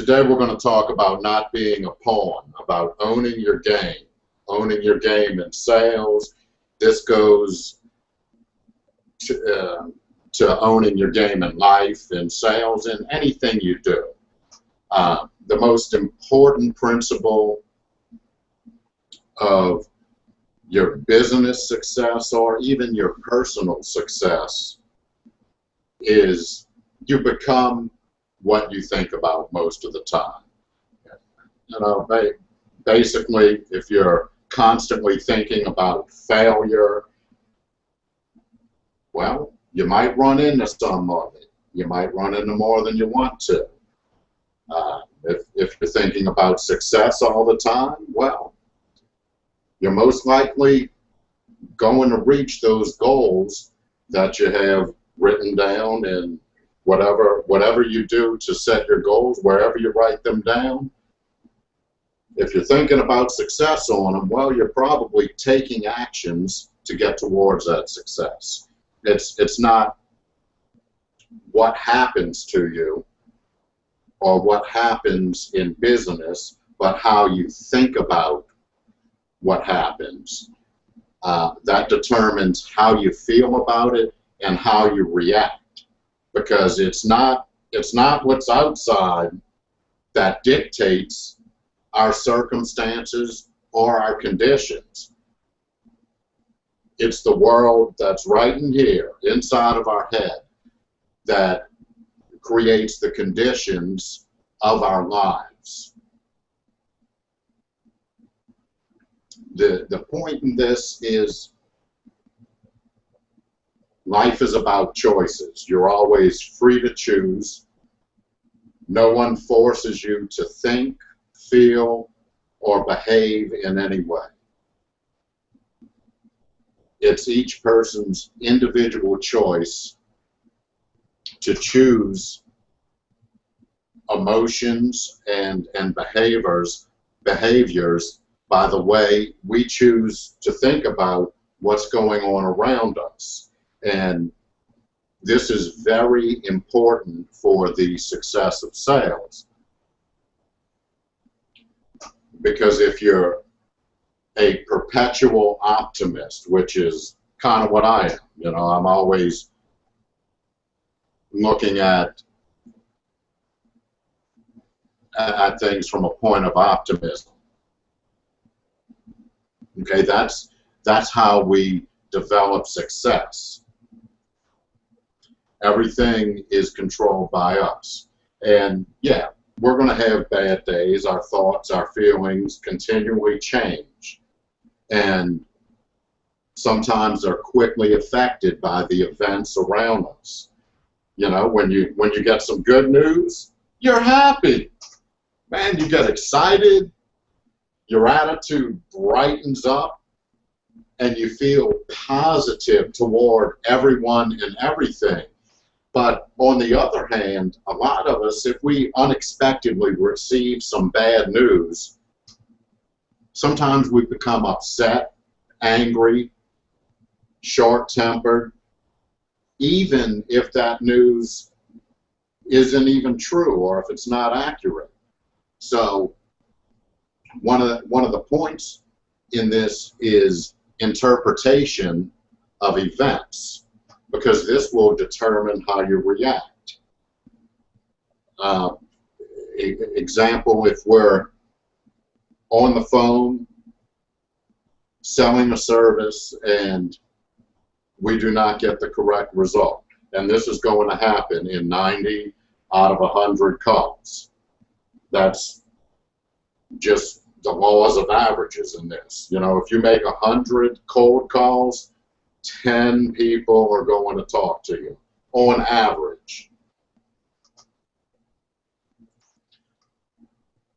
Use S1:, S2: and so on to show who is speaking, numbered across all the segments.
S1: Today we're going to talk about not being a pawn, about owning your game, owning your game in sales. This goes to, uh, to owning your game in life, in sales, in anything you do. Uh, the most important principle of your business success or even your personal success is you become what you think about most of the time. You know, basically, if you're constantly thinking about failure, well, you might run into some of it. You might run into more than you want to. Uh, if, if you're thinking about success all the time, well, you're most likely going to reach those goals that you have written down and whatever whatever you do to set your goals, wherever you write them down, if you're thinking about success on them, well, you're probably taking actions to get towards that success. It's it's not what happens to you or what happens in business, but how you think about what happens. Uh, that determines how you feel about it and how you react because it's not it's not what's outside that dictates our circumstances or our conditions. It's the world that's right in here, inside of our head, that creates the conditions of our lives. The, the point in this is life is about choices. You're always free to choose. No one forces you to think, feel, or behave in any way. It's each person's individual choice to choose emotions and, and behaviors behaviors by the way we choose to think about what's going on around us. And this is very important for the success of sales. Because if you're a perpetual optimist, which is kind of what I am, you know, I'm always looking at at things from a point of optimism. Okay, that's that's how we develop success. Everything is controlled by us. And yeah, we're going to have bad days. Our thoughts, our feelings continually change. And sometimes they're quickly affected by the events around us. You know, when you when you get some good news, you're happy. Man, you get excited. Your attitude brightens up and you feel positive toward everyone and everything. But on the other hand, a lot of us, if we unexpectedly receive some bad news, sometimes we become upset, angry, short-tempered, even if that news isn't even true or if it's not accurate. So one of the, one of the points in this is interpretation of events because this will determine how you react. Uh, example, if we're on the phone selling a service and we do not get the correct result. And this is going to happen in 90 out of 100 calls. That's just the laws of averages in this. You know, if you make 100 cold calls, 10 people are going to talk to you on average.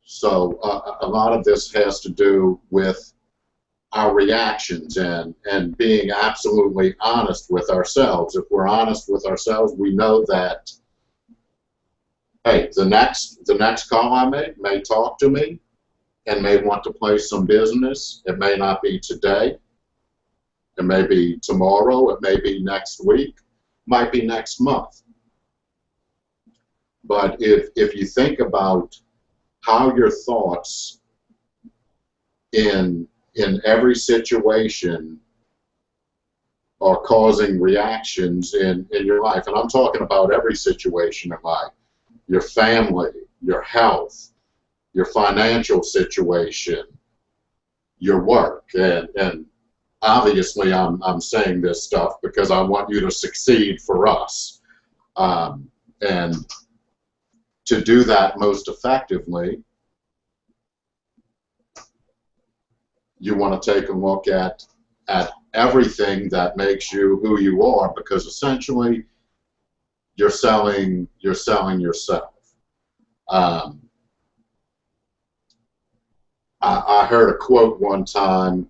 S1: So uh, a lot of this has to do with our reactions and, and being absolutely honest with ourselves. If we're honest with ourselves, we know that, hey, the next, the next call I make may talk to me and may want to place some business. It may not be today. It may be tomorrow. It may be next week. Might be next month. But if, if you think about how your thoughts in in every situation are causing reactions in, in your life. And I'm talking about every situation in life. Your family, your health, your financial situation, your work. And, and obviously I'm, I'm saying this stuff because I want you to succeed for us. Um, and to do that most effectively, you want to take a look at at everything that makes you who you are because essentially you're selling you're selling yourself. Um, I, I heard a quote one time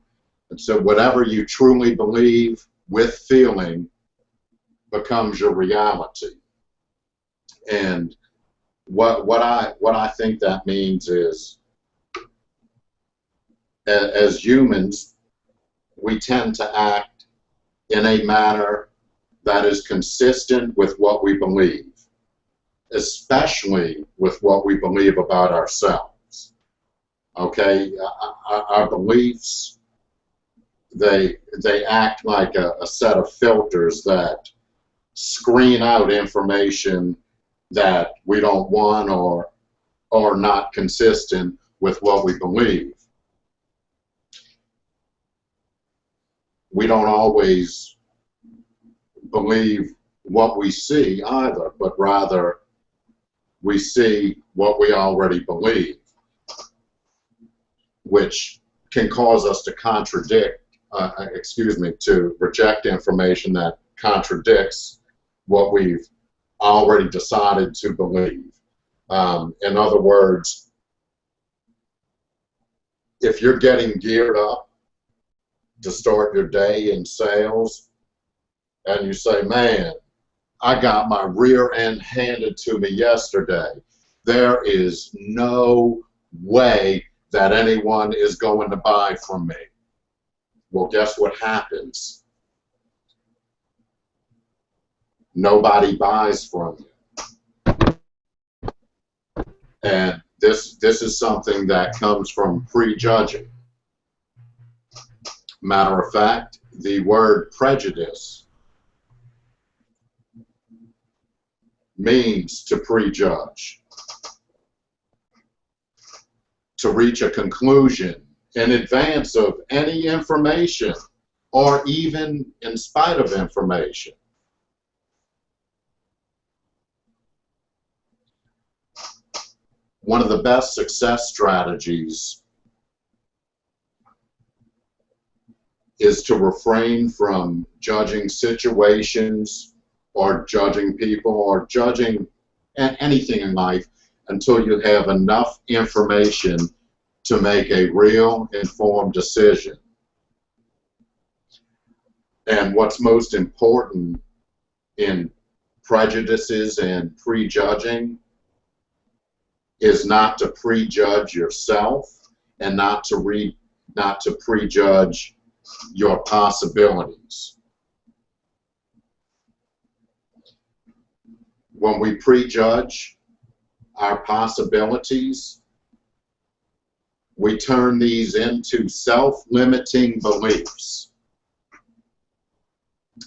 S1: that said, "Whatever you truly believe with feeling becomes your reality." And what what I what I think that means is as humans, we tend to act in a manner that is consistent with what we believe, especially with what we believe about ourselves. Okay, our, beliefs, they, they act like a, a set of filters that screen out information that we don't want or, are not consistent with what we believe. we don't always believe what we see either, but rather we see what we already believe, which can cause us to contradict, uh, excuse me, to reject information that contradicts what we've already decided to believe. Um, in other words, if you're getting geared up to start your day in sales and you say, man, I got my rear end handed to me yesterday. There is no way that anyone is going to buy from me. Well, guess what happens? Nobody buys from you. And this this is something that comes from prejudging. Matter of fact, the word prejudice means to prejudge, to reach a conclusion in advance of any information or even in spite of information. One of the best success strategies is to refrain from judging situations or judging people or judging anything in life until you have enough information to make a real informed decision. And what's most important in prejudices and prejudging is not to prejudge yourself and not to read not to prejudge your possibilities. When we prejudge our possibilities, we turn these into self-limiting beliefs.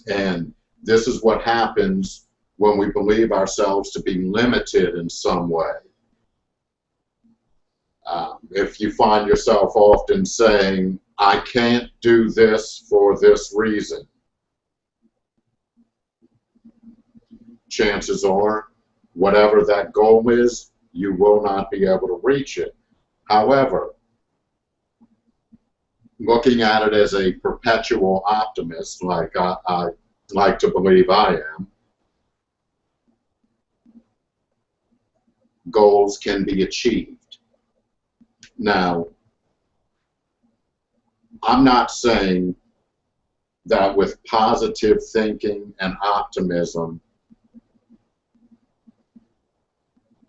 S1: And this is what happens when we believe ourselves to be limited in some way. Um, if you find yourself often saying, I can't do this for this reason. Chances are, whatever that goal is, you will not be able to reach it. However, looking at it as a perpetual optimist, like I, I like to believe I am, goals can be achieved. Now, I'm not saying that with positive thinking and optimism,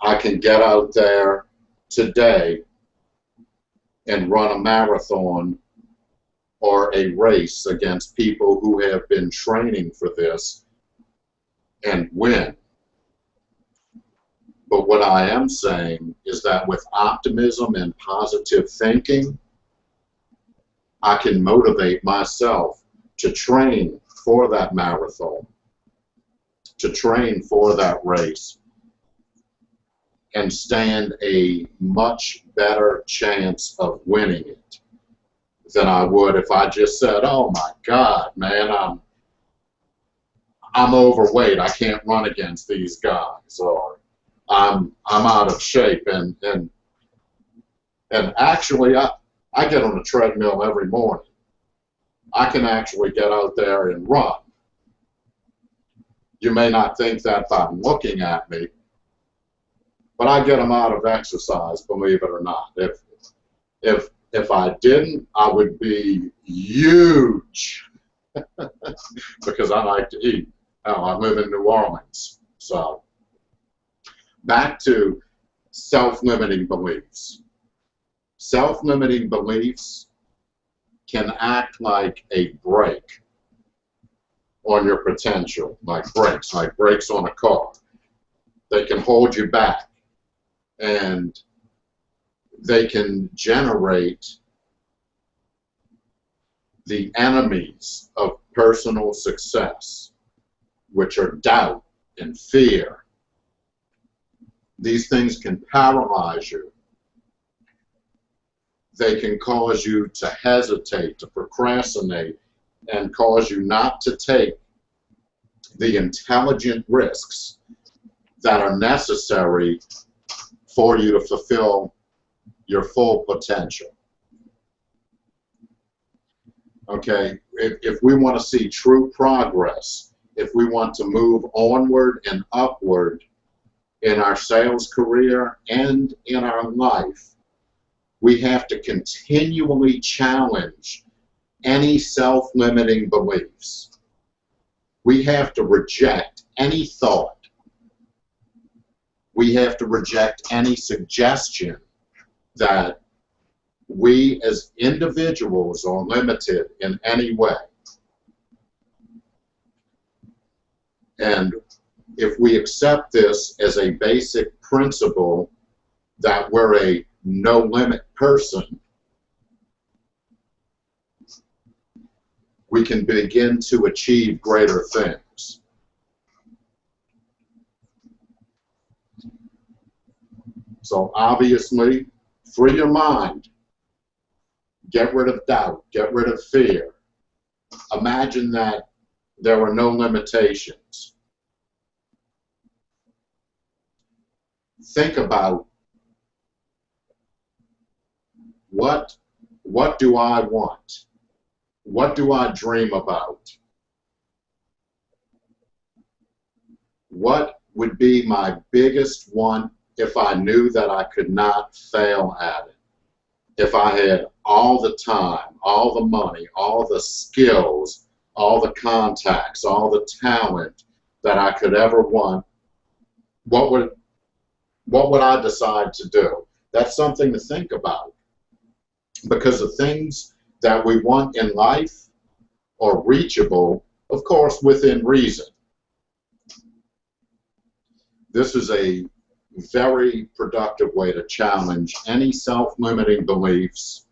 S1: I can get out there today and run a marathon or a race against people who have been training for this and win. But what I am saying is that with optimism and positive thinking, I can motivate myself to train for that marathon, to train for that race, and stand a much better chance of winning it than I would if I just said, "Oh my God, man, I'm I'm overweight. I can't run against these guys," or "I'm I'm out of shape." And and and actually, I I get on a treadmill every morning. I can actually get out there and run. You may not think that by looking at me, but I get them out of exercise, believe it or not. If if if I didn't, I would be huge because I like to eat. Oh, I live in New Orleans, so back to self-limiting beliefs. Self-limiting beliefs can act like a brake on your potential, like brakes, like brakes on a car. They can hold you back and they can generate the enemies of personal success, which are doubt and fear. These things can paralyze you. They can cause you to hesitate, to procrastinate, and cause you not to take the intelligent risks that are necessary for you to fulfill your full potential. Okay, if, if we want to see true progress, if we want to move onward and upward in our sales career and in our life, we have to continually challenge any self-limiting beliefs. We have to reject any thought we have to reject any suggestion that we as individuals are limited in any way. And if we accept this as a basic principle that we're a no limit person, we can begin to achieve greater things. So obviously, free your mind. Get rid of doubt. Get rid of fear. Imagine that there were no limitations. Think about what what do I want? What do I dream about? What would be my biggest want if I knew that I could not fail at it. If I had all the time, all the money, all the skills, all the contacts, all the talent that I could ever want, what would what would I decide to do? That's something to think about. Because the things that we want in life are reachable, of course, within reason. This is a very productive way to challenge any self-limiting beliefs.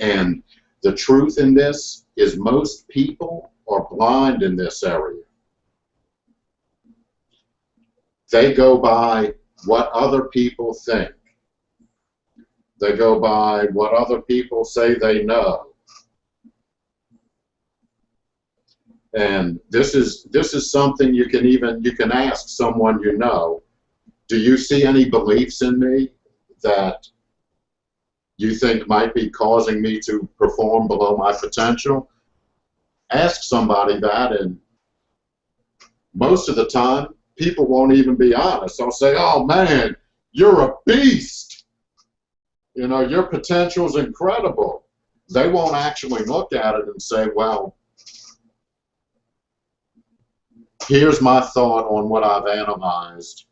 S1: And the truth in this is most people are blind in this area. They go by what other people think. They go by what other people say they know. And this is this is something you can even you can ask someone you know do you see any beliefs in me that you think might be causing me to perform below my potential? Ask somebody that, and most of the time, people won't even be honest. They'll say, oh man, you're a beast. You know, your potential is incredible. They won't actually look at it and say, well, here's my thought on what I've analyzed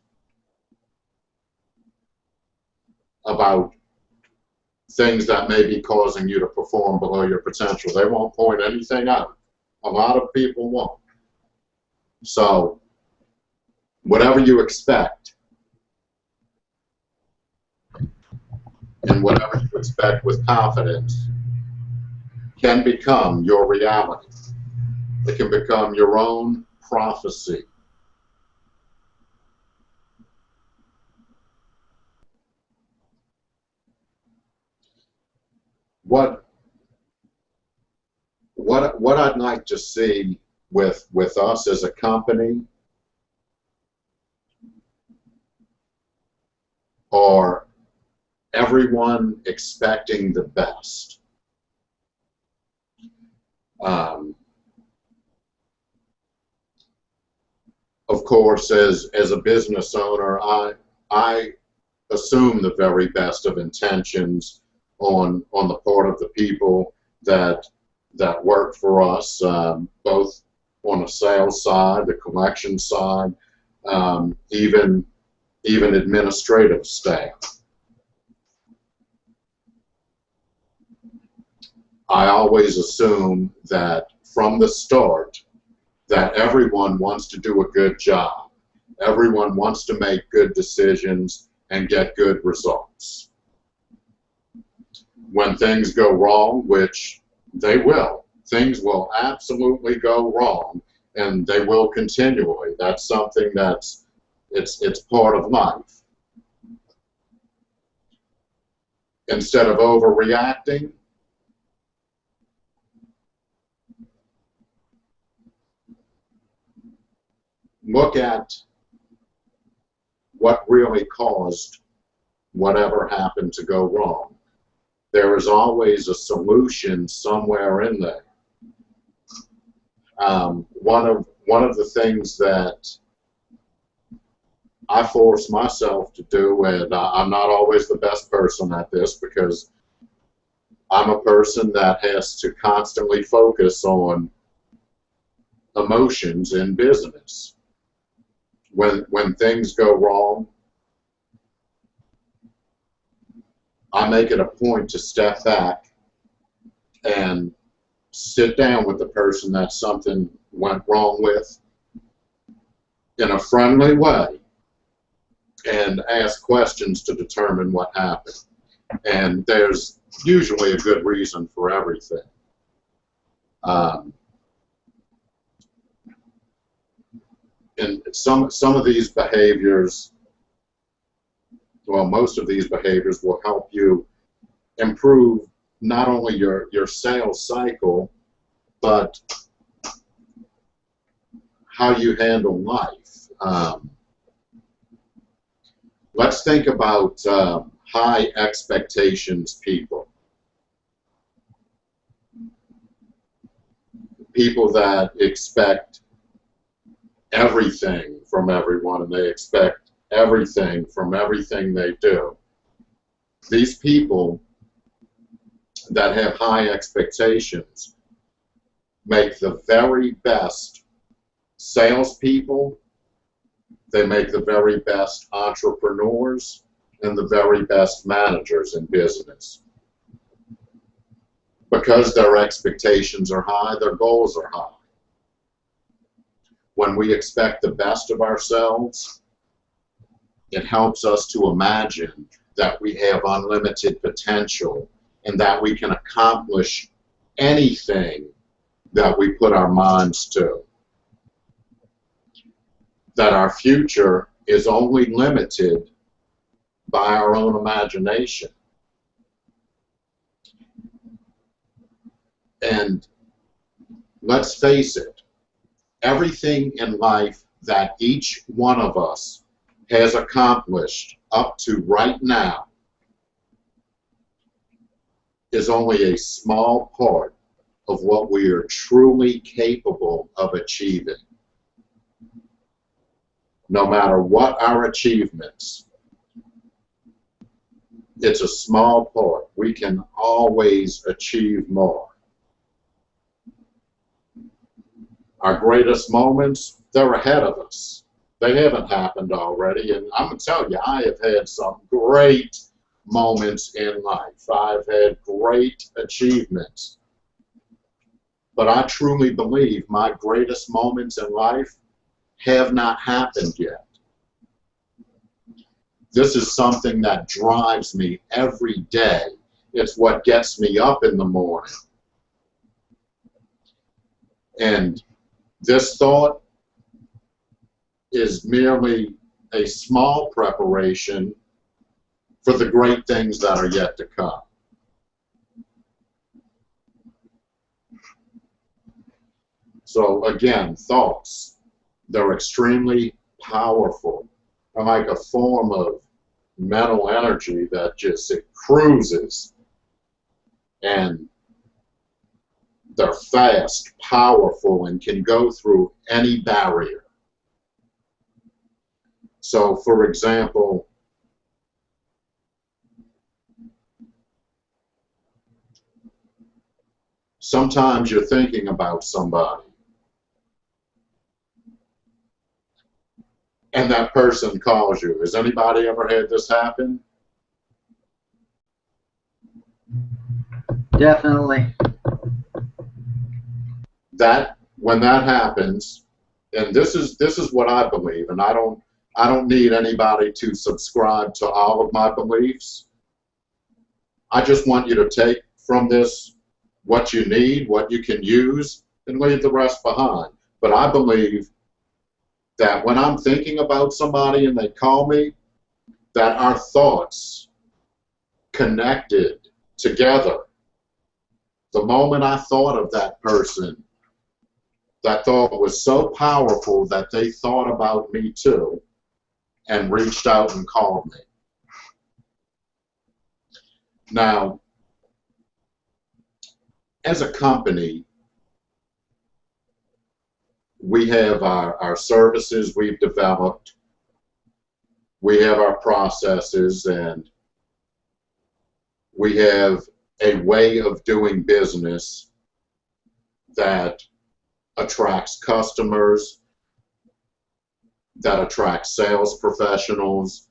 S1: about things that may be causing you to perform below your potential. They won't point anything out. A lot of people won't. So whatever you expect and whatever you expect with confidence can become your reality. It can become your own prophecy. What what what I'd like to see with with us as a company are everyone expecting the best. Um, of course, as as a business owner, I I assume the very best of intentions on on the part of the people that that work for us, um, both on the sales side, the collection side, um, even even administrative staff. I always assume that from the start that everyone wants to do a good job. Everyone wants to make good decisions and get good results. When things go wrong, which they will, things will absolutely go wrong and they will continually. That's something that's it's it's part of life. Instead of overreacting, look at what really caused whatever happened to go wrong. There is always a solution somewhere in there. Um, one of one of the things that I force myself to do, and I'm not always the best person at this because I'm a person that has to constantly focus on emotions in business. When when things go wrong, I make it a point to step back and sit down with the person that something went wrong with in a friendly way and ask questions to determine what happened. And there's usually a good reason for everything. Um, and some some of these behaviors, well, most of these behaviors will help you improve not only your your sales cycle, but how you handle life. Um, let's think about uh, high expectations people. People that expect everything from everyone and they expect everything from everything they do. These people that have high expectations make the very best salespeople they make the very best entrepreneurs and the very best managers in business. Because their expectations are high, their goals are high. When we expect the best of ourselves, it helps us to imagine that we have unlimited potential and that we can accomplish anything that we put our minds to that our future is only limited by our own imagination. And let's face it, everything in life that each one of us has accomplished up to right now is only a small part of what we are truly capable of achieving no matter what our achievements, it's a small part. We can always achieve more. Our greatest moments, they're ahead of us. They haven't happened already, and I'm going to tell you, I have had some great moments in life. I've had great achievements. But I truly believe my greatest moments in life have not happened yet. this is something that drives me every day. It's what gets me up in the morning. And this thought is merely a small preparation for the great things that are yet to come. So again, thoughts, they're extremely powerful. They're like a form of mental energy that just it cruises and they're fast, powerful, and can go through any barrier. So, for example, sometimes you're thinking about somebody and that person calls you. Has anybody ever had this happen?
S2: Definitely.
S1: That when that happens, and this is this is what I believe, and I don't I don't need anybody to subscribe to all of my beliefs. I just want you to take from this what you need, what you can use, and leave the rest behind. But I believe that when I'm thinking about somebody and they call me, that our thoughts connected together. The moment I thought of that person, that thought was so powerful that they thought about me too and reached out and called me. Now, as a company, we have our, our services we've developed, we have our processes, and we have a way of doing business that attracts customers, that attracts sales professionals,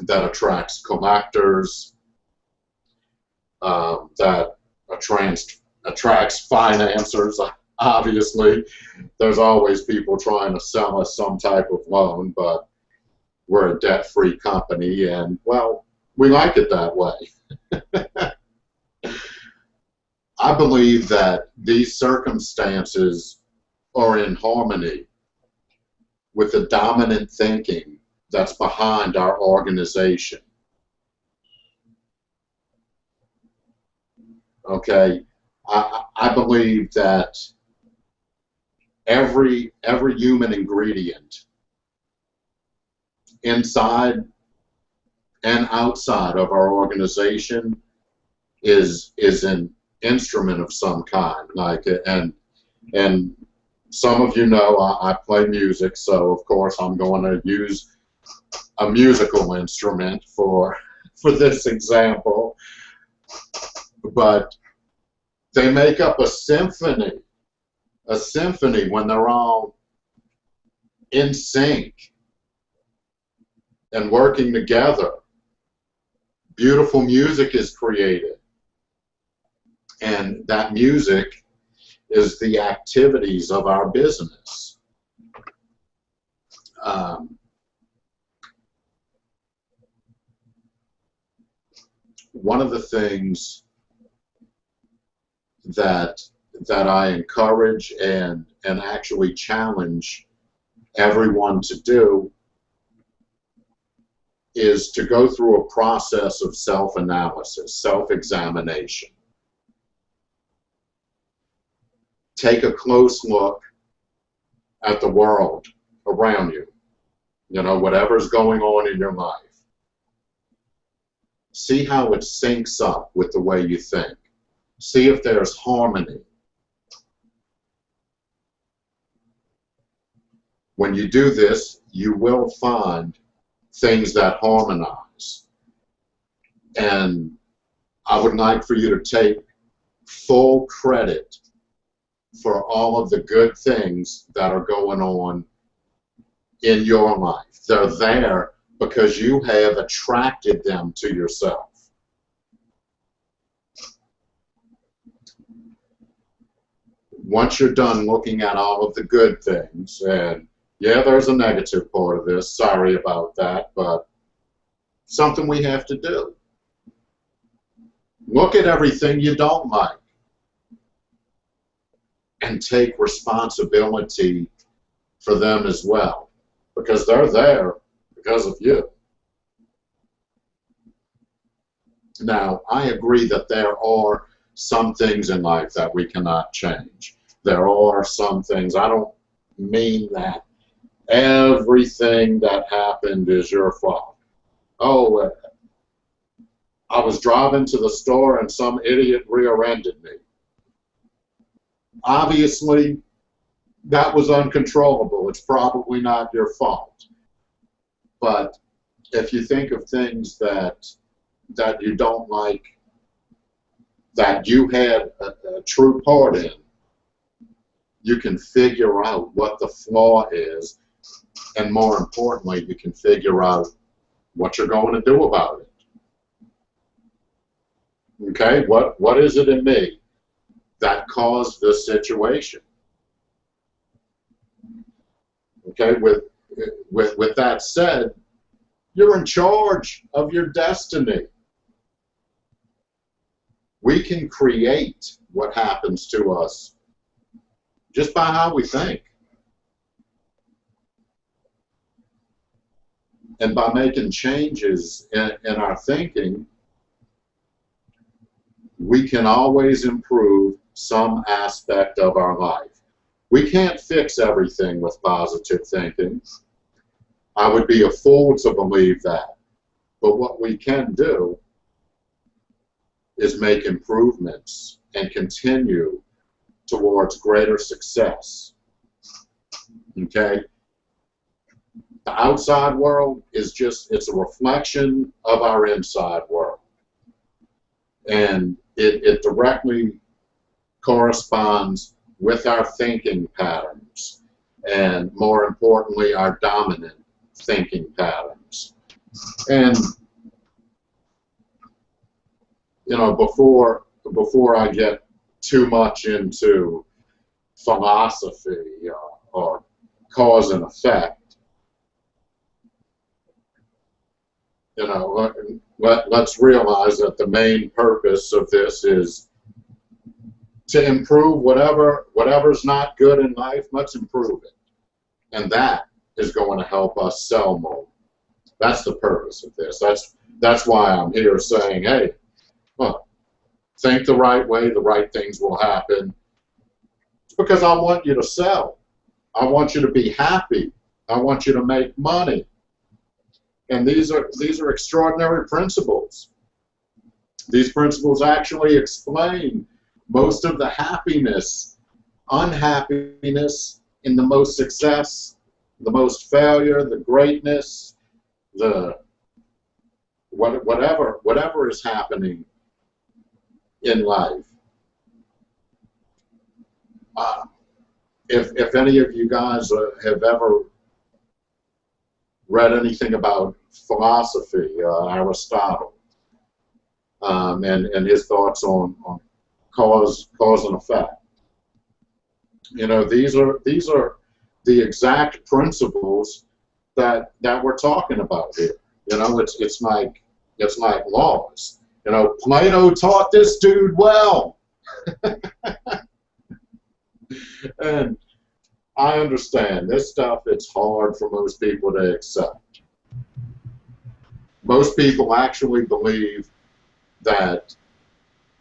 S1: that attracts collectors, uh, that attracts, attracts financiers obviously there's always people trying to sell us some type of loan, but we're a debt-free company, and well, we like it that way. I believe that these circumstances are in harmony with the dominant thinking that's behind our organization. Okay, I, I believe that every every human ingredient inside and outside of our organization is is an instrument of some kind like and and some of you know I, I play music so of course I'm going to use a musical instrument for for this example but they make up a symphony a symphony when they're all in sync and working together. Beautiful music is created. And that music is the activities of our business. Um, one of the things that that I encourage and, and actually challenge everyone to do is to go through a process of self-analysis, self-examination. Take a close look at the world around you, you know, whatever's going on in your life. See how it syncs up with the way you think. See if there's harmony When you do this, you will find things that harmonize. And I would like for you to take full credit for all of the good things that are going on in your life. They're there because you have attracted them to yourself. Once you're done looking at all of the good things and yeah, there's a negative part of this. Sorry about that, but something we have to do. Look at everything you don't like and take responsibility for them as well because they're there because of you. Now, I agree that there are some things in life that we cannot change. There are some things, I don't mean that everything that happened is your fault. Oh, I was driving to the store and some idiot rear-ended me. Obviously, that was uncontrollable. It's probably not your fault. But if you think of things that that you don't like, that you had a, a true part in, you can figure out what the flaw is, and more importantly, you can figure out what you're going to do about it. Okay, what what is it in me that caused this situation? Okay, with with with that said, you're in charge of your destiny. We can create what happens to us just by how we think. And by making changes in, in our thinking, we can always improve some aspect of our life. We can't fix everything with positive thinking. I would be a fool to believe that. But what we can do is make improvements and continue towards greater success. Okay? The outside world is just, it's a reflection of our inside world. And it, it directly corresponds with our thinking patterns and more importantly our dominant thinking patterns. And you know before before I get too much into philosophy uh, or cause and effect you know let, let's realize that the main purpose of this is to improve whatever whatever's not good in life, let's improve it. And that is going to help us sell more. That's the purpose of this. That's that's why I'm here saying, hey, well, think the right way, the right things will happen. It's because I want you to sell. I want you to be happy. I want you to make money. And these are these are extraordinary principles. These principles actually explain most of the happiness, unhappiness in the most success, the most failure, the greatness, the what, whatever whatever is happening in life. Uh, if if any of you guys have ever read anything about philosophy, uh, Aristotle, um, and and his thoughts on, on cause cause and effect. You know, these are these are the exact principles that that we're talking about here. You know, it's it's like it's like laws. You know, Plato taught this dude well. and I understand this stuff it's hard for most people to accept. Most people actually believe that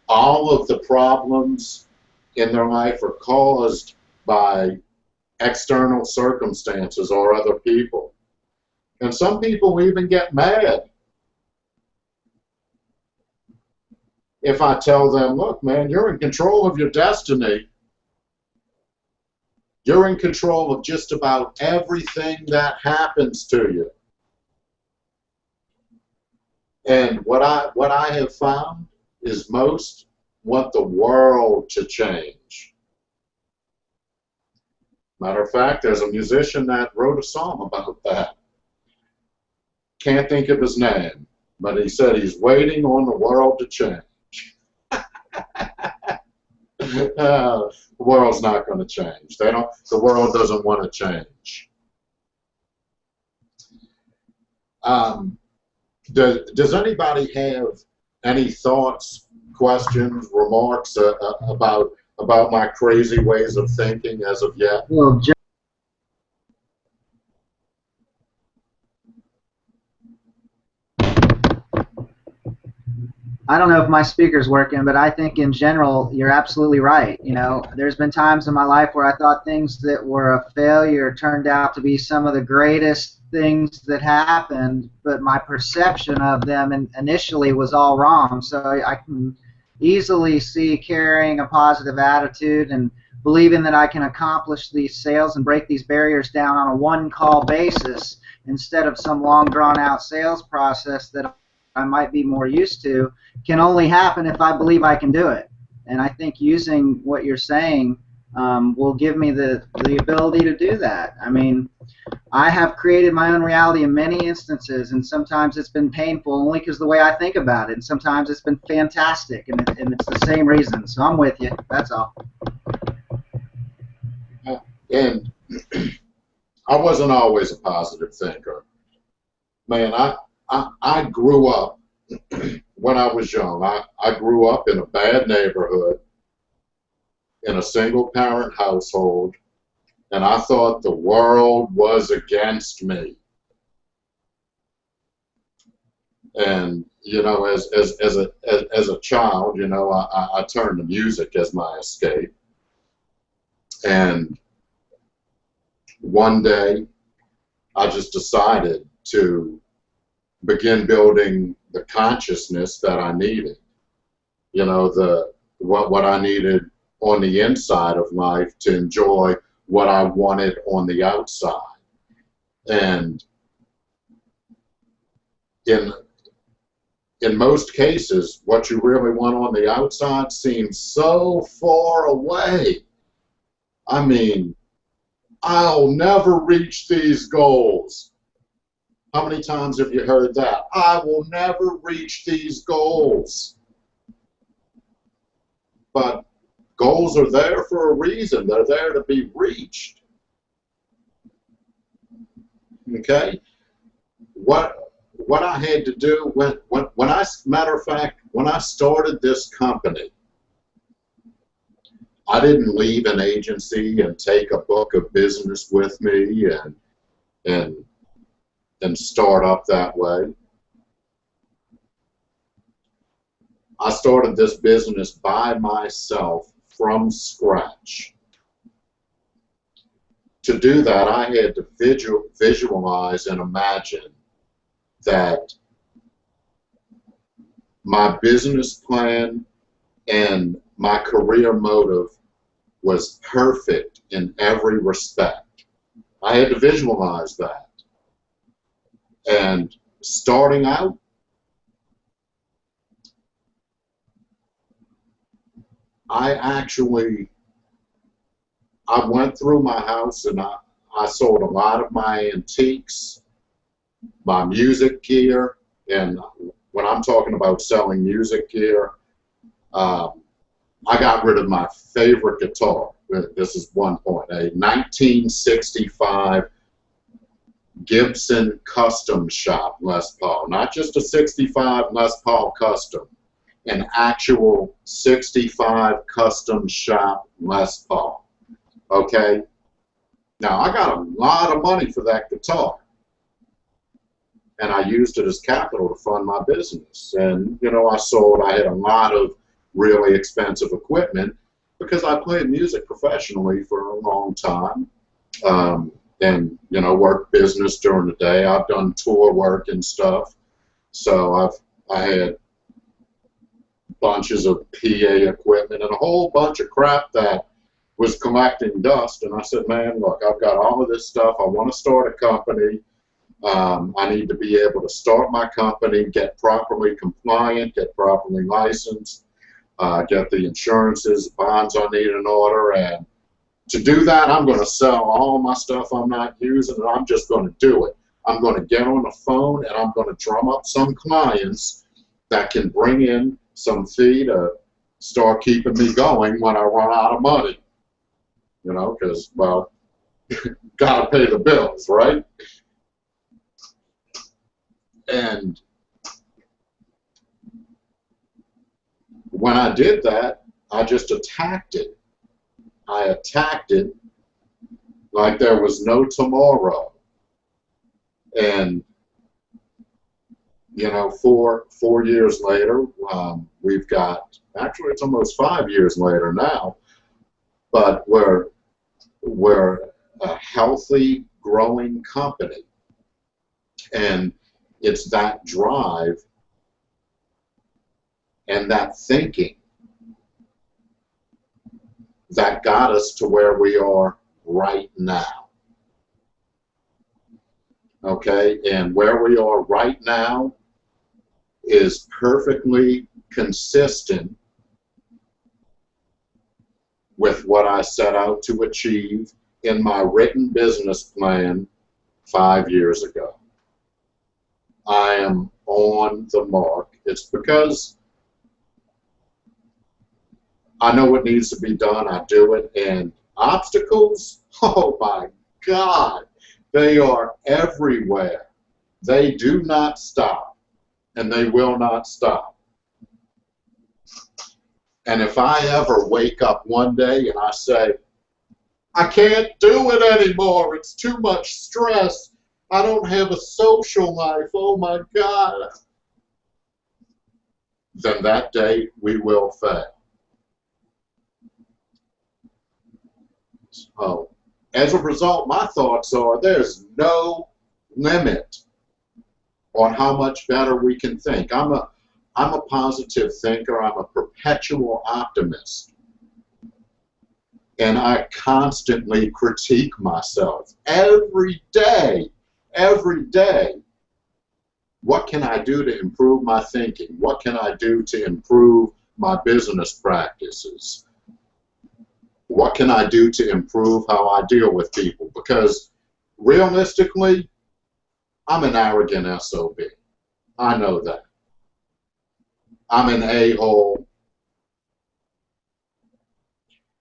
S1: all of the problems in their life are caused by external circumstances or other people. And some people even get mad if I tell them, look, man, you're in control of your destiny. You're in control of just about everything that happens to you. And what I what I have found is most want the world to change. Matter of fact, there's a musician that wrote a song about that. Can't think of his name, but he said he's waiting on the world to change. uh, the world's not going to change. They don't. The world doesn't want to change. Um, does, does anybody have any thoughts, questions, remarks uh, uh, about about my crazy ways of thinking as of yet?
S2: Well, I don't know if my speaker's working, but I think in general you're absolutely right. You know, there's been times in my life where I thought things that were a failure turned out to be some of the greatest things that happened, but my perception of them in, initially was all wrong. So I can easily see carrying a positive attitude and believing that I can accomplish these sales and break these barriers down on a one call basis instead of some long drawn out sales process that I might be more used to can only happen if I believe I can do it. And I think using what you're saying um, will give me the, the ability to do that. I mean, I have created my own reality in many instances, and sometimes it's been painful only because the way I think about it, and sometimes it's been fantastic, and, it, and it's the same reason. So I'm with you. That's all.
S1: And I wasn't always a positive thinker. Man, I, I, grew up when I was young. I, I grew up in a bad neighborhood in a single parent household and I thought the world was against me. And you know, as as as a as, as a child, you know, I, I turned to music as my escape. And one day, I just decided to begin building the consciousness that I needed. You know, the what what I needed on the inside of life to enjoy what I wanted on the outside. And in in most cases, what you really want on the outside seems so far away. I mean, I'll never reach these goals. How many times have you heard that? I will never reach these goals. But Goals are there for a reason. They're there to be reached. Okay? What what I had to do when when when I matter of fact when I started this company, I didn't leave an agency and take a book of business with me and and and start up that way. I started this business by myself from scratch. To do that, I had to visual, visualize and imagine that my business plan and my career motive was perfect in every respect. I had to visualize that. And starting out, I actually I went through my house and I, I sold a lot of my antiques, my music gear, and when I'm talking about selling music gear, um, I got rid of my favorite guitar. This is one point. A 1965 Gibson Custom Shop Les Paul, not just a 65 Les Paul Custom an actual 65 custom shop Les Paul. Okay? Now, I got a lot of money for that guitar. And I used it as capital to fund my business. And, you know, I sold, I had a lot of really expensive equipment because I played music professionally for a long time. Um, and, you know, worked business during the day. I've done tour work and stuff. So I've, I had bunches of PA equipment and a whole bunch of crap that was collecting dust. And I said, man, look, I've got all of this stuff. I want to start a company. Um, I need to be able to start my company, get properly compliant, get properly licensed, uh, get the insurances, bonds I need in order. And to do that, I'm going to sell all my stuff I'm not using, and I'm just going to do it. I'm going to get on the phone, and I'm going to drum up some clients that can bring in some fee to start keeping me going when I run out of money. You know, because, well, got to pay the bills, right? And when I did that, I just attacked it I attacked it like there was no tomorrow. And you know, four four years later, um, we've got actually it's almost five years later now, but we're we're a healthy, growing company, and it's that drive and that thinking that got us to where we are right now. Okay, and where we are right now is perfectly consistent with what I set out to achieve in my written business plan five years ago. I am on the mark. It's because I know what needs to be done. I do it. And obstacles, oh my God, they are everywhere. They do not stop, and they will not stop. And if I ever wake up one day and I say, I can't do it anymore, it's too much stress, I don't have a social life, oh my God, then that day we will fail. So, as a result, my thoughts are there's no limit on how much better we can think. I'm a I'm a positive thinker. I'm a perpetual optimist. And I constantly critique myself every day, every day. What can I do to improve my thinking? What can I do to improve my business practices? What can I do to improve how I deal with people? Because realistically, I'm an arrogant SOB. I know that. I'm an a-hole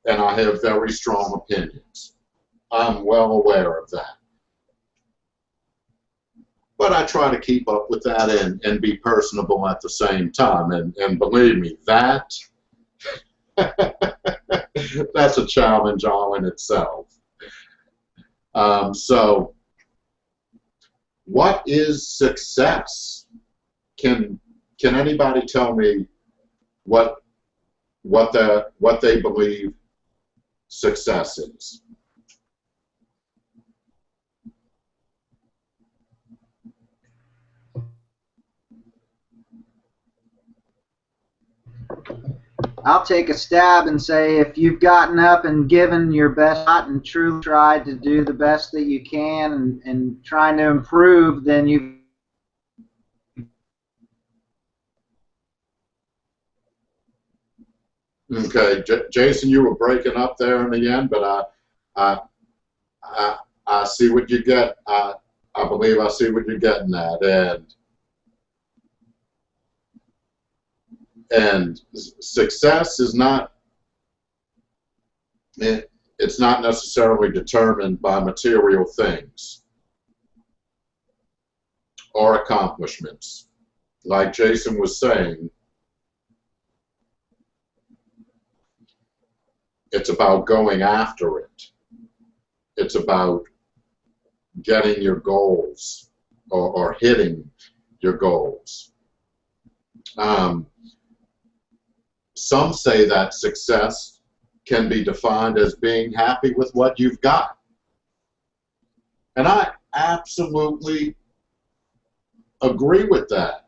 S1: and I have very strong opinions. I'm well aware of that. But I try to keep up with that and, and be personable at the same time. And, and believe me, that that's a challenge all in itself. Um, so, what is success? Can can anybody tell me what what the what they believe success is?
S2: I'll take a stab and say if you've gotten up and given your best shot and truly tried to do the best that you can and, and trying to improve, then you've
S1: Okay, J Jason, you were breaking up there in the end, but I, I, I, I see what you get. I, I believe I see what you're getting at, and and success is not. It, it's not necessarily determined by material things or accomplishments. Like Jason was saying, It's about going after it. It's about getting your goals or, or hitting your goals. Um, some say that success can be defined as being happy with what you've got. And I absolutely agree with that.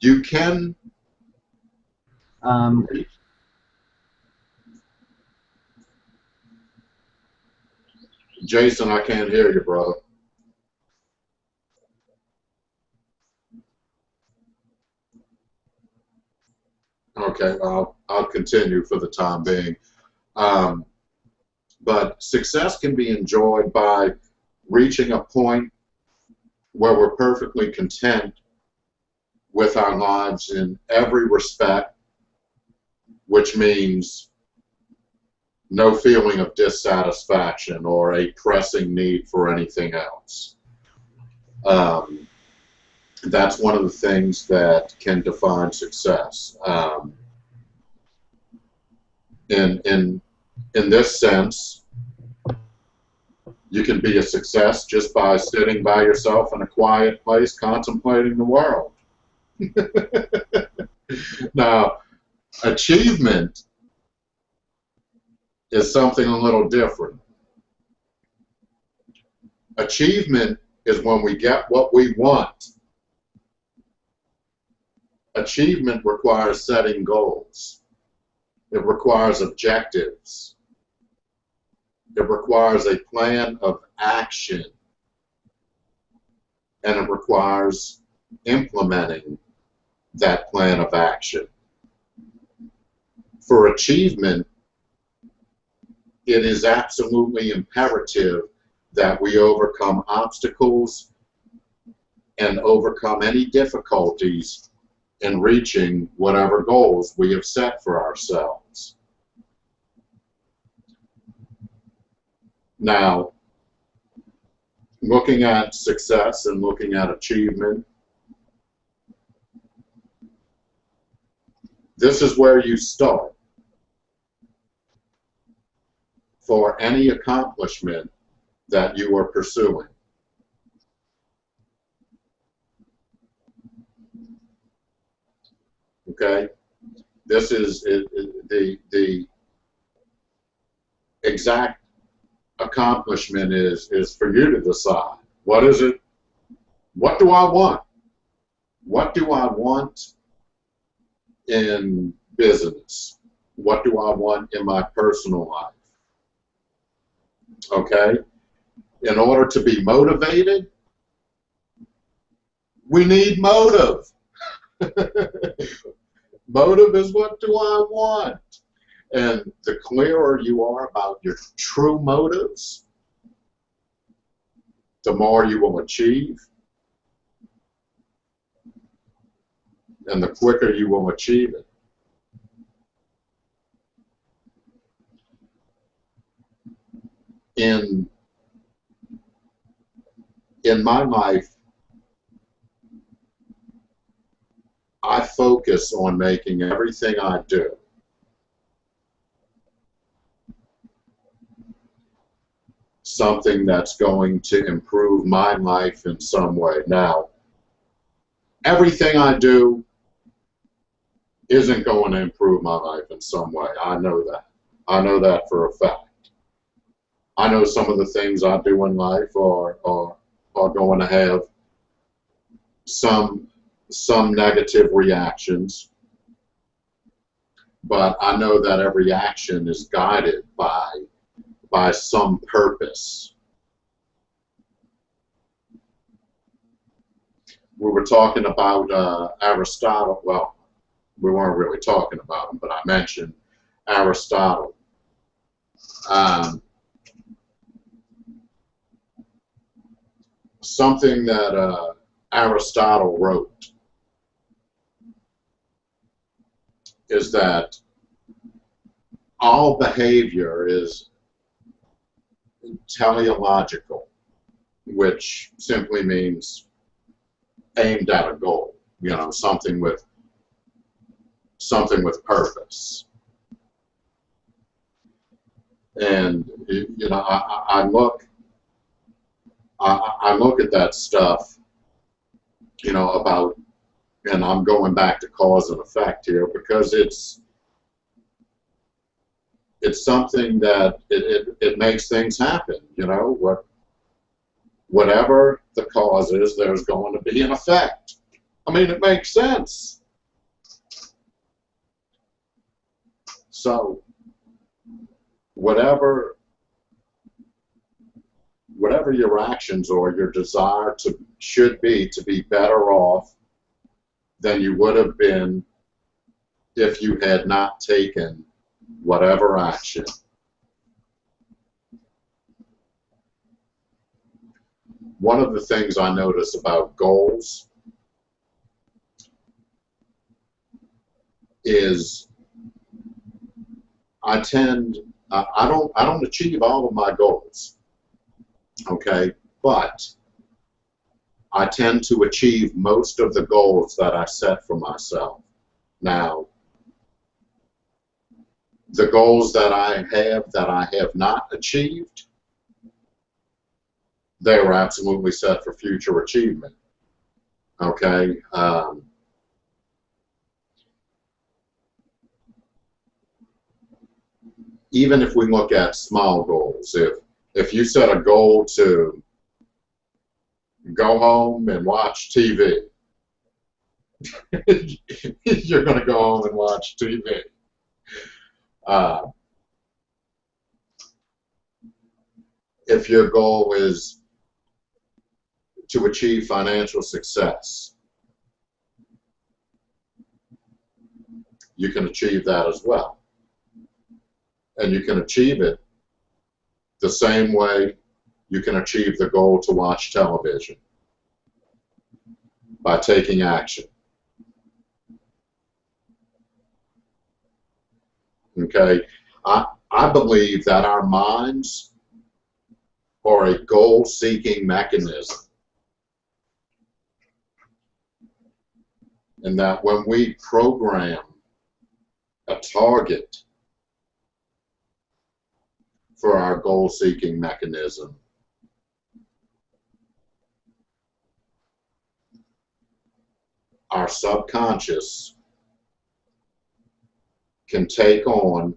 S1: You can
S2: um,
S1: Jason, I can't hear you, brother. Okay, I'll, I'll continue for the time being. Um, but success can be enjoyed by reaching a point where we're perfectly content with our lives in every respect which means no feeling of dissatisfaction or a pressing need for anything else. Um, that's one of the things that can define success. Um, in in in this sense, you can be a success just by sitting by yourself in a quiet place contemplating the world. now, achievement is something a little different. Achievement is when we get what we want. Achievement requires setting goals. It requires objectives. It requires a plan of action. And it requires implementing that plan of action. For achievement, it is absolutely imperative that we overcome obstacles and overcome any difficulties in reaching whatever goals we have set for ourselves. Now, looking at success and looking at achievement, this is where you start. For any accomplishment that you are pursuing. Okay? This is the, the exact accomplishment is, is for you to decide. What is it? What do I want? What do I want in business? What do I want in my personal life? Okay? In order to be motivated, we need motive. motive is what do I want? And the clearer you are about your true motives, the more you will achieve. And the quicker you will achieve it. In, in my life, I focus on making everything I do something that's going to improve my life in some way. Now, everything I do isn't going to improve my life in some way. I know that. I know that for a fact. I know some of the things I do in life are, are, are going to have some some negative reactions, but I know that every action is guided by by some purpose. We were talking about uh, Aristotle. Well, we weren't really talking about him, but I mentioned Aristotle. Um, something that uh, Aristotle wrote is that all behavior is teleological, which simply means aimed at a goal, you know, something with something with purpose. And you know, I, I look, I, I look at that stuff, you know, about, and I'm going back to cause and effect here because it's it's something that it, it, it makes things happen. You know, what whatever the cause is, there's going to be an effect. I mean, it makes sense. So, whatever whatever your actions or your desire to should be to be better off than you would have been if you had not taken whatever action. One of the things I notice about goals is I tend I don't I don't achieve all of my goals. Okay, but I tend to achieve most of the goals that I set for myself. Now, the goals that I have that I have not achieved, they were absolutely set for future achievement. Okay. Um, even if we look at small goals, if if you set a goal to go home and watch TV, you're going to go home and watch TV. Uh, if your goal is to achieve financial success, you can achieve that as well. And you can achieve it the same way you can achieve the goal to watch television by taking action. Okay, I, I believe that our minds are a goal-seeking mechanism. And that when we program a target for our goal-seeking mechanism, our subconscious can take on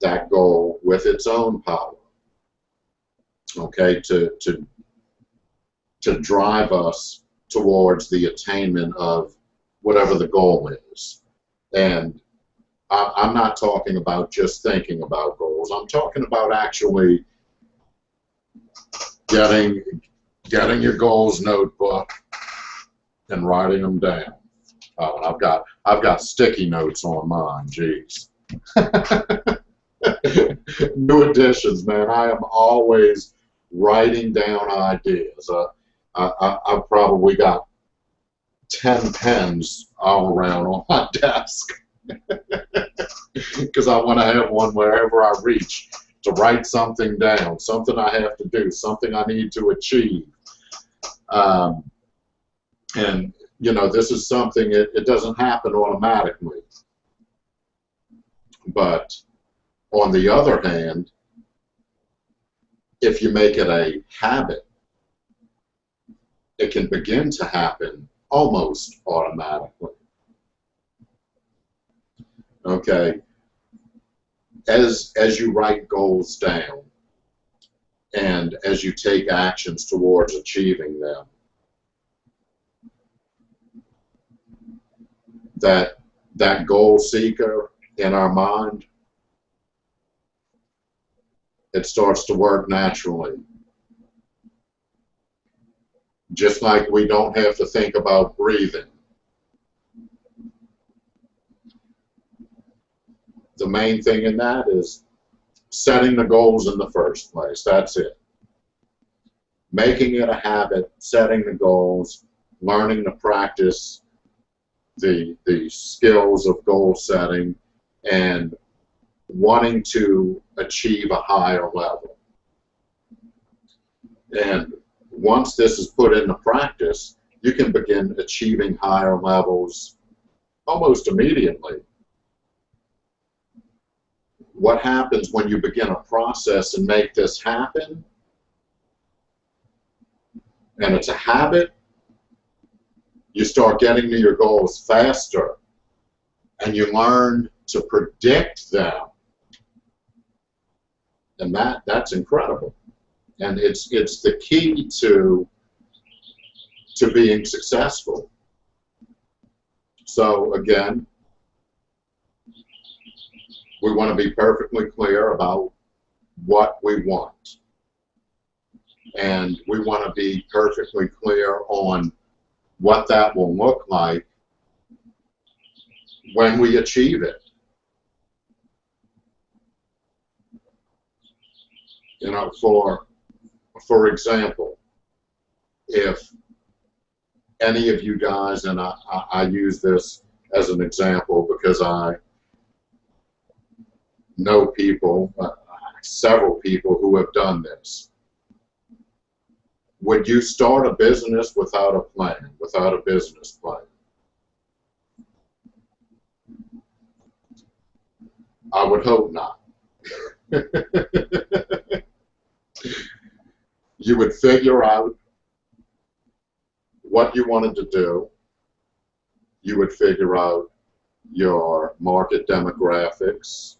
S1: that goal with its own power. Okay, to to to drive us towards the attainment of whatever the goal is. And I, I'm not talking about just thinking about goals. I'm talking about actually getting getting your goals notebook and writing them down. Uh, I've got I've got sticky notes on mine. Jeez. New additions, man. I am always writing down ideas. Uh, I, I, have probably got ten pens all around on my desk because I want to have one wherever I reach to write something down, something I have to do, something I need to achieve. Um, and you know, this is something, it, it doesn't happen automatically. But on the other hand, if you make it a habit, it can begin to happen almost automatically. Okay. As, as you write goals down and as you take actions towards achieving them, that that goal seeker in our mind, it starts to work naturally. Just like we don't have to think about breathing. The main thing in that is setting the goals in the first place. That's it. Making it a habit, setting the goals, learning to practice the the skills of goal setting and wanting to achieve a higher level. And once this is put into practice, you can begin achieving higher levels almost immediately. What happens when you begin a process and make this happen? And it's a habit, you start getting to your goals faster and you learn to predict them. And that that's incredible. And it's it's the key to to being successful. So again we want to be perfectly clear about what we want. And we want to be perfectly clear on what that will look like when we achieve it. You know, for for example, if any of you guys, and I, I, I use this as an example because I know people, uh, several people who have done this would you start a business without a plan, without a business plan? I would hope not. you would figure out what you wanted to do. You would figure out your market demographics.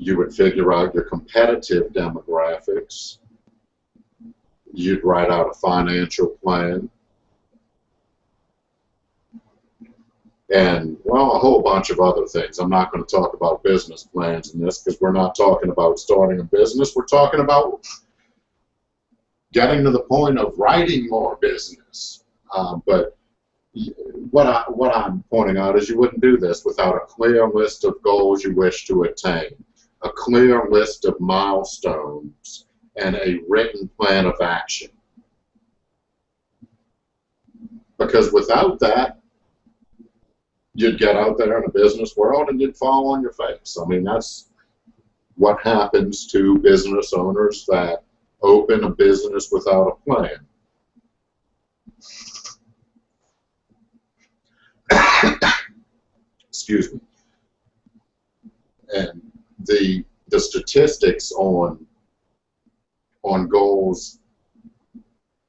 S1: You would figure out your competitive demographics. You'd write out a financial plan. and well, a whole bunch of other things. I'm not going to talk about business plans in this because we're not talking about starting a business. We're talking about getting to the point of writing more business. Uh, but what I what I'm pointing out is you wouldn't do this without a clear list of goals you wish to attain, a clear list of milestones, and a written plan of action. Because without that, you'd get out there in the business world and you'd fall on your face. I mean, that's what happens to business owners that open a business without a plan. Excuse me. And the the statistics on on goals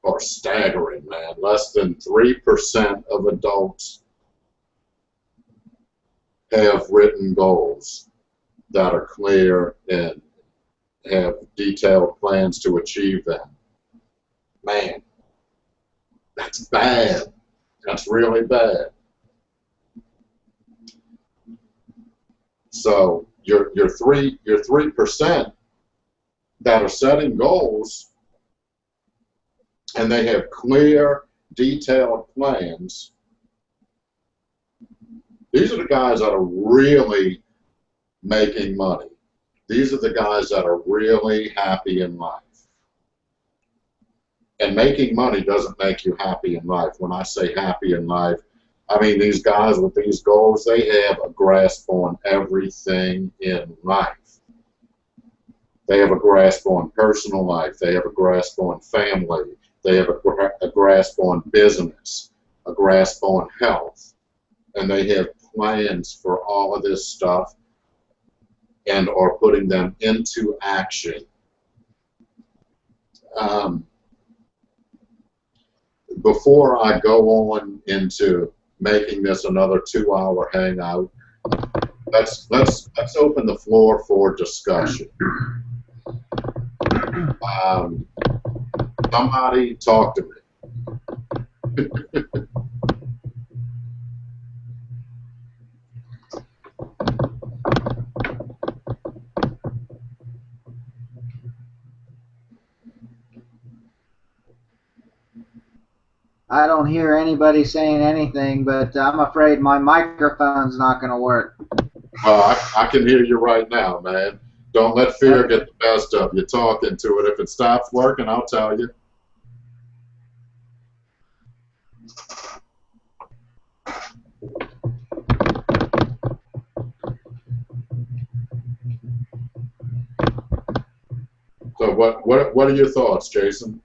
S1: are staggering, man. Less than three percent of adults have written goals that are clear and have detailed plans to achieve them. Man, that's bad. That's really bad. So your your three your three percent that are setting goals and they have clear, detailed plans these are the guys that are really making money. These are the guys that are really happy in life. And making money doesn't make you happy in life. When I say happy in life, I mean these guys with these goals, they have a grasp on everything in life. They have a grasp on personal life. They have a grasp on family. They have a, a grasp on business, a grasp on health, and they have plans for all of this stuff and are putting them into action. Um, before I go on into making this another two-hour hangout, let's let's let's open the floor for discussion. Um, somebody talk to me.
S2: I don't hear anybody saying anything, but I'm afraid my microphone's not going to work.
S1: Well, I, I, can hear you right now, man. Don't let fear get the best of you. Talk into it. If it stops working, I'll tell you. So what what what are your thoughts, Jason?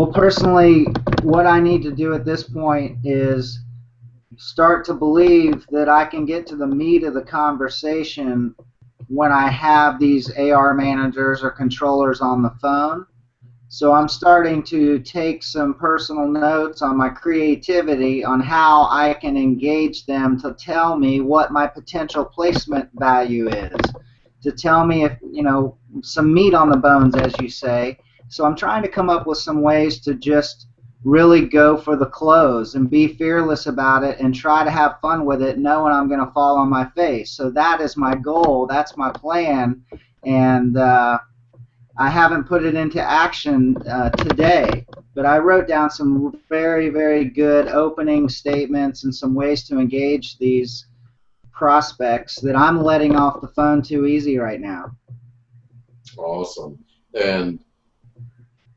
S2: Well, personally, what I need to do at this point is start to believe that I can get to the meat of the conversation when I have these AR managers or controllers on the phone. So I'm starting to take some personal notes on my creativity on how I can engage them to tell me what my potential placement value is, to tell me if, you know, some meat on the bones, as you say, so I'm trying to come up with some ways to just really go for the close and be fearless about it and try to have fun with it knowing I'm going to fall on my face. So that is my goal. That's my plan. And uh, I haven't put it into action uh, today, but I wrote down some very, very good opening statements and some ways to engage these prospects that I'm letting off the phone too easy right now.
S1: Awesome. And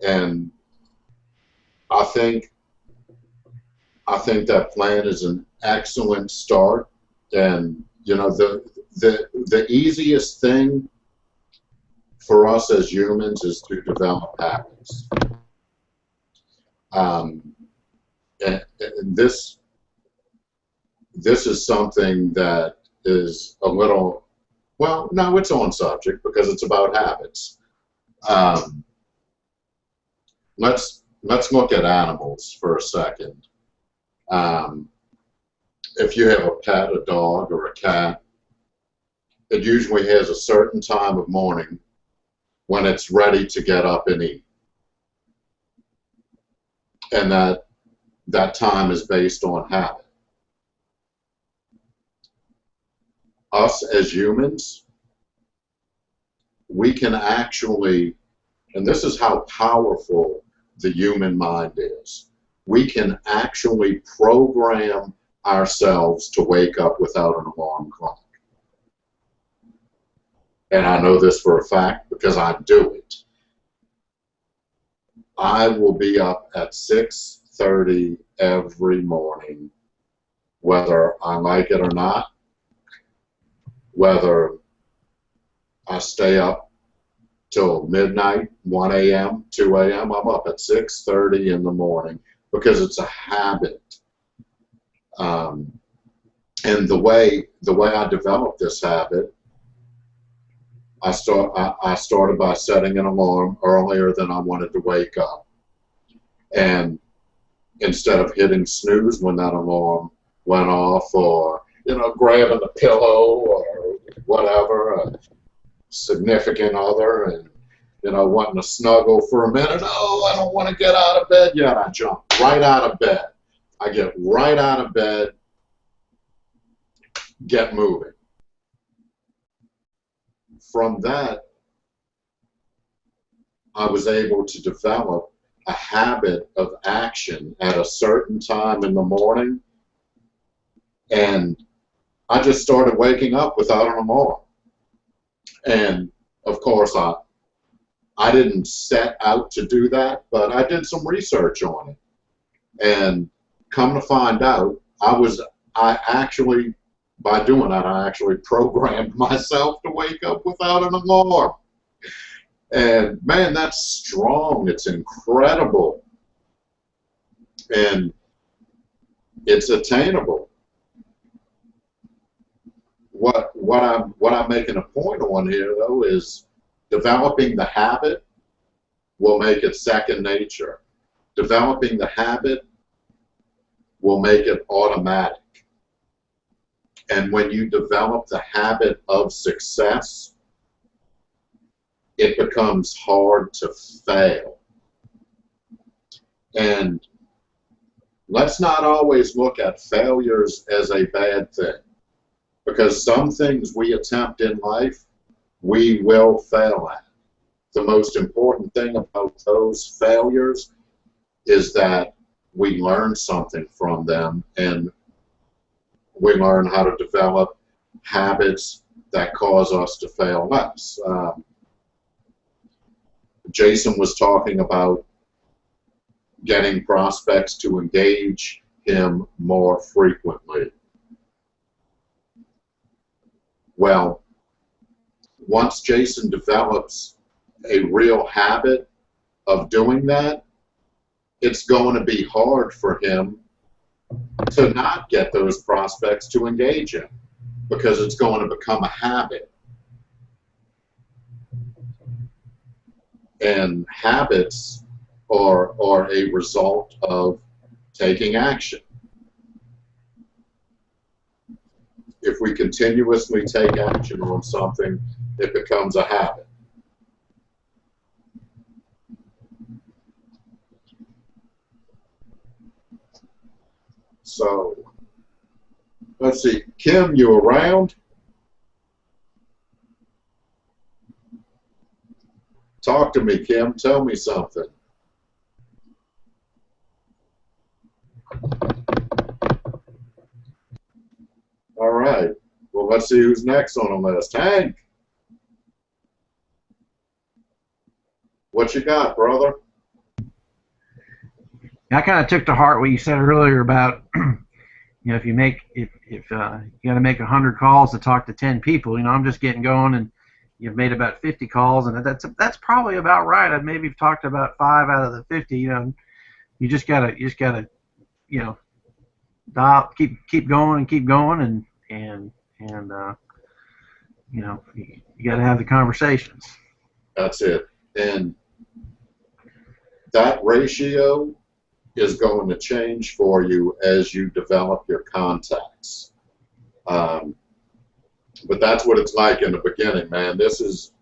S1: and I think I think that plan is an excellent start. And you know the the the easiest thing for us as humans is to develop habits. Um, and, and this this is something that is a little well, no, it's on subject because it's about habits. Um, let's let's look at animals for a second. Um, if you have a pet, a dog, or a cat, it usually has a certain time of morning when it's ready to get up and eat. And that that time is based on habit. Us as humans, we can actually, and this is how powerful the human mind is, we can actually program ourselves to wake up without an alarm clock. And I know this for a fact because I do it. I will be up at 6.30 every morning, whether I like it or not, whether I stay up till midnight, 1 a.m., 2 a.m., I'm up at 6.30 in the morning because it's a habit. Um, and the way the way I developed this habit, I start I, I started by setting an alarm earlier than I wanted to wake up, and instead of hitting snooze when that alarm went off, or you know grabbing the pillow or whatever, a significant other, and you know wanting to snuggle for a minute. Oh, I don't want to get out of bed yet. I jump right out of bed I get right out of bed, get moving. From that, I was able to develop a habit of action at a certain time in the morning, and I just started waking up without an alarm. And of course, I I didn't set out to do that, but I did some research on it. And come to find out, I was I actually by doing that I actually programmed myself to wake up without an alarm. And man, that's strong. It's incredible. And it's attainable. What what I'm what I'm making a point on here though is developing the habit will make it second nature. Developing the habit will make it automatic. And when you develop the habit of success, it becomes hard to fail. And let's not always look at failures as a bad thing. Because some things we attempt in life, we will fail at. The most important thing about those failures is that we learn something from them and we learn how to develop habits that cause us to fail less. Um, Jason was talking about getting prospects to engage him more frequently. Well, once Jason develops a real habit of doing that, it's going to be hard for him to not get those prospects to engage him because it's going to become a habit. And habits are, are a result of taking action. If we continuously take action on something, it becomes a habit. So let's see, Kim, you around? Talk to me, Kim. Tell me something. All right. Well, let's see who's next on the list. Hank. What you got, brother?
S3: I kind of took to heart what you said earlier about, you know, if you make if if uh, you got to make a hundred calls to talk to ten people, you know, I'm just getting going and you've made about 50 calls, and that's that's probably about right. I've maybe talked about five out of the 50. You know, you just gotta you just gotta you know dial, keep keep going and keep going and and and uh, you know you, you got to have the conversations.
S1: That's it. And that ratio is going to change for you as you develop your contacts. Um, but that's what it's like in the beginning, man. This is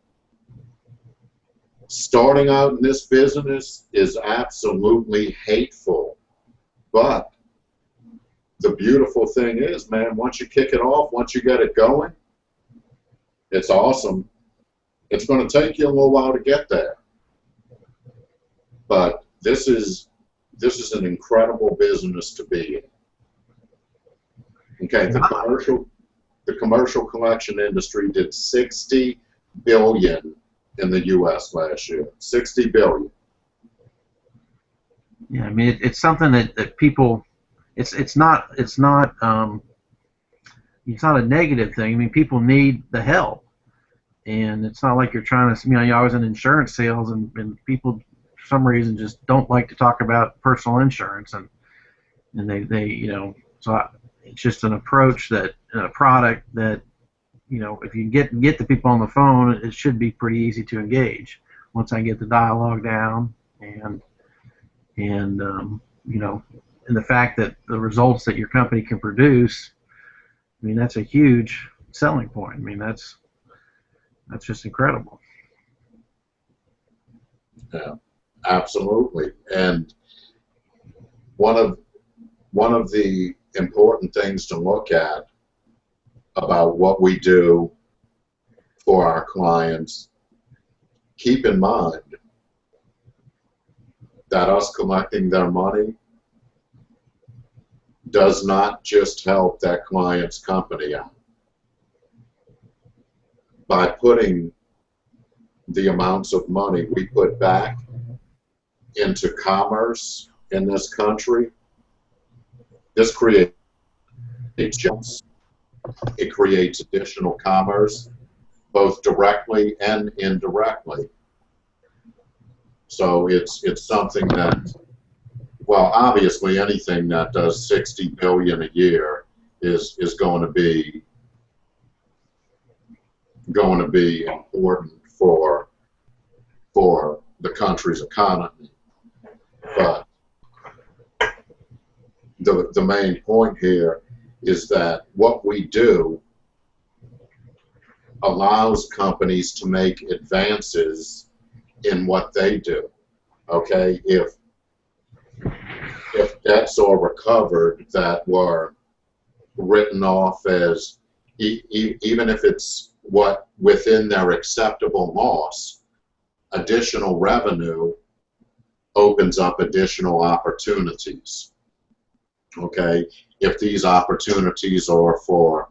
S1: starting out in this business is absolutely hateful. But the beautiful thing is, man, once you kick it off, once you get it going, it's awesome. It's going to take you a little while to get there. But this is this is an incredible business to be in. Okay, the commercial the commercial collection industry did 60 billion in the U.S. last year. 60 billion.
S3: Yeah, I mean it, it's something that, that people, it's it's not it's not um, it's not a negative thing. I mean people need the help, and it's not like you're trying to. You know, I was in insurance sales, and, and people for some reason just don't like to talk about personal insurance, and and they they you know so I, it's just an approach that a product that you know if you get get the people on the phone, it should be pretty easy to engage. Once I get the dialogue down and and um, you know and the fact that the results that your company can produce, I mean that's a huge selling point. I mean that's that's just incredible.
S1: Yeah, absolutely. And one of one of the important things to look at about what we do for our clients, keep in mind that us collecting their money does not just help that client's company out. By putting the amounts of money we put back into commerce in this country, this creates jobs. It creates additional commerce, both directly and indirectly. So it's it's something that, well, obviously anything that does 60 billion a year is is going to be going to be important for for the country's economy. But the, the main point here is that what we do allows companies to make advances in what they do. Okay, if if debts are recovered that were written off as e e even if it's what within their acceptable loss, additional revenue opens up additional opportunities. Okay, if these opportunities are for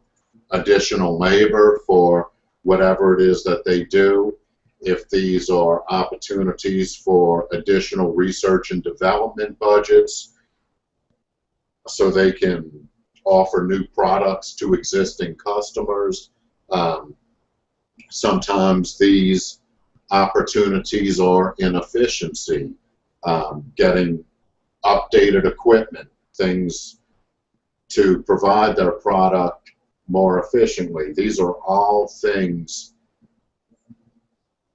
S1: additional labor for whatever it is that they do, if these are opportunities for additional research and development budgets so they can offer new products to existing customers. Um, sometimes these opportunities are inefficiency, um, getting updated equipment, things to provide their product more efficiently. These are all things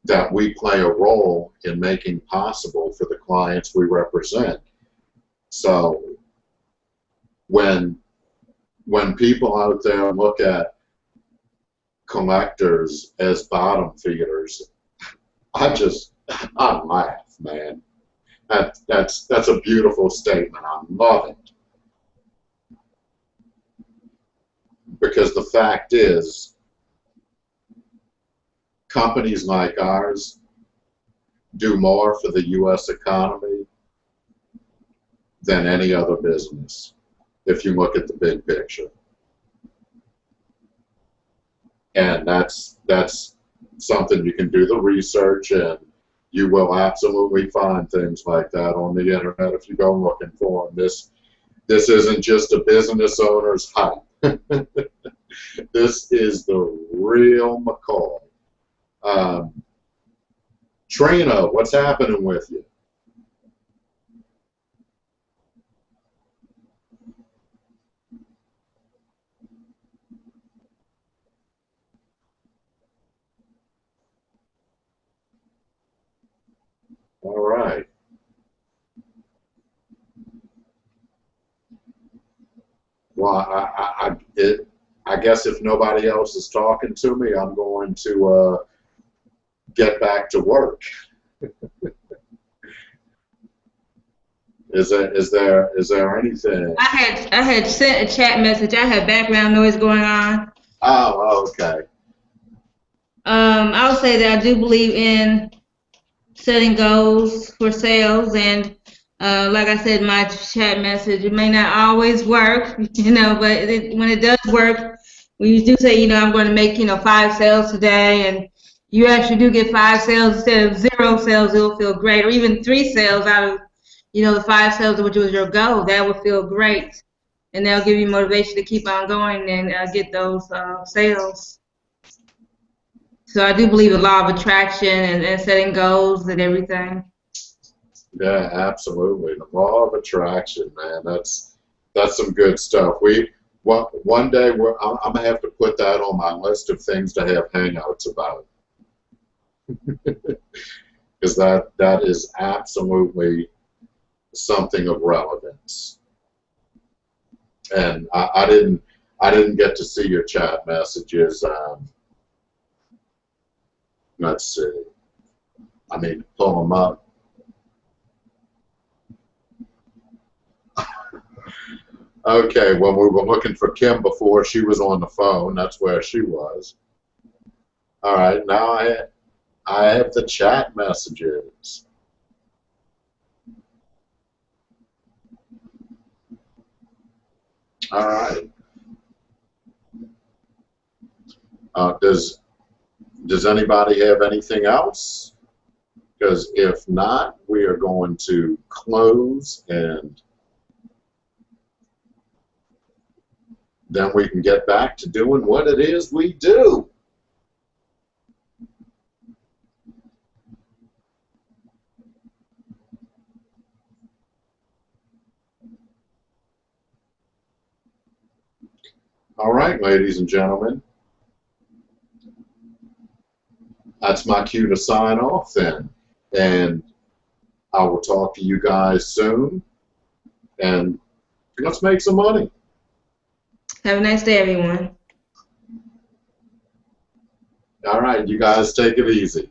S1: that we play a role in making possible for the clients we represent. So when when people out there look at collectors as bottom feeders, I just I laugh, man. That that's that's a beautiful statement. I love it. Because the fact is, companies like ours do more for the U.S. economy than any other business, if you look at the big picture. And that's that's something you can do the research and you will absolutely find things like that on the internet if you go looking for them. This this isn't just a business owner's hype. this is the real McCoy. Um, Trina, what's happening with you? All right. Well, I, I, I, it, I guess if nobody else is talking to me, I'm going to uh, get back to work. is there is there is there anything?
S4: I had I had sent a chat message. I had background noise going on.
S1: Oh, okay.
S4: Um, I'll say that I do believe in setting goals for sales, and uh, like I said my chat message, it may not always work, you know, but it, when it does work, we do say, you know, I'm going to make you know five sales today, and you actually do get five sales instead of zero sales, it'll feel great, or even three sales out of you know the five sales, which was your goal, that would feel great, and that'll give you motivation to keep on going and uh, get those uh, sales. So I do believe the law of attraction and, and setting goals and everything.
S1: Yeah, absolutely. The law of attraction, man. That's that's some good stuff. We one one day we're, I'm, gonna have to put that on my list of things to have hangouts about. Because that that is absolutely something of relevance. And I, I didn't I didn't get to see your chat messages. Um, let's see. I mean, pull them up. Okay, well, we were looking for Kim before she was on the phone. That's where she was. All right, now I, I have the chat messages. All right. Uh, does does anybody have anything else? Because if not, we are going to close and then we can get back to doing what it is we do. All right, ladies and gentlemen. That's my cue to sign off then. And I will talk to you guys soon. And let's make some money.
S4: Have a nice day, everyone.
S1: All right, you guys take it easy.